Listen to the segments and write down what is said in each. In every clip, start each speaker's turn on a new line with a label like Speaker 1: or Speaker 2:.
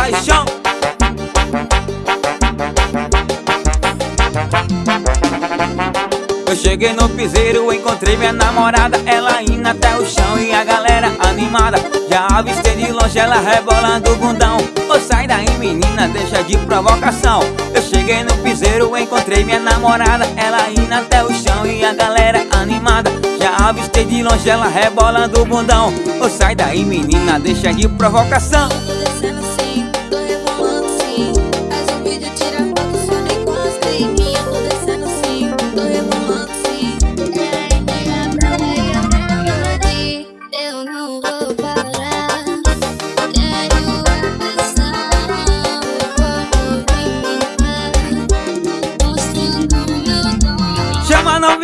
Speaker 1: paixão. Eu cheguei no piseiro, encontrei minha namorada Ela indo até o chão e a galera animada. Já avistei de longe ela rebolando o bundão. Ô sai daí menina, deixa de provocação. Eu cheguei no piseiro, encontrei minha namorada Ela indo até o chão e a galera animada. Já avistei de longe ela rebolando o bundão. Ô sai daí menina, deixa de provocação.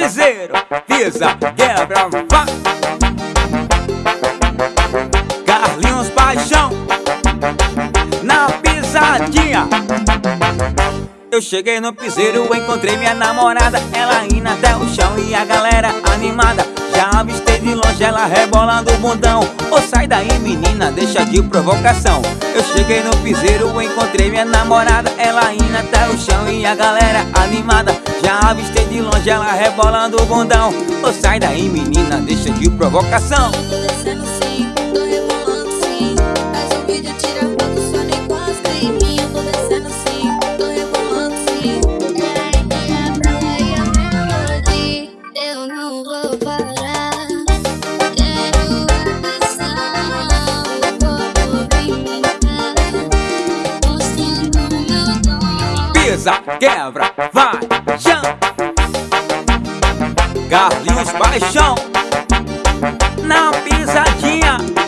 Speaker 1: Viseiro, pisa, quebra, vá. Carlinhos Paixão Na pisadinha. Eu cheguei no piseiro, encontrei minha namorada Ela indo até o rebolando o bundão. Ô sai daí menina, deixa de provocação. Eu cheguei no piseiro, encontrei minha namorada. Ela indo até o chão e a galera animada. Já avistei de longe ela rebolando o bundão. Ô sai daí menina, deixa de provocação quebra, vai, chão Carlinhos Paixão Na pisadinha